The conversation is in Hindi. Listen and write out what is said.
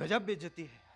गजब बेचती है।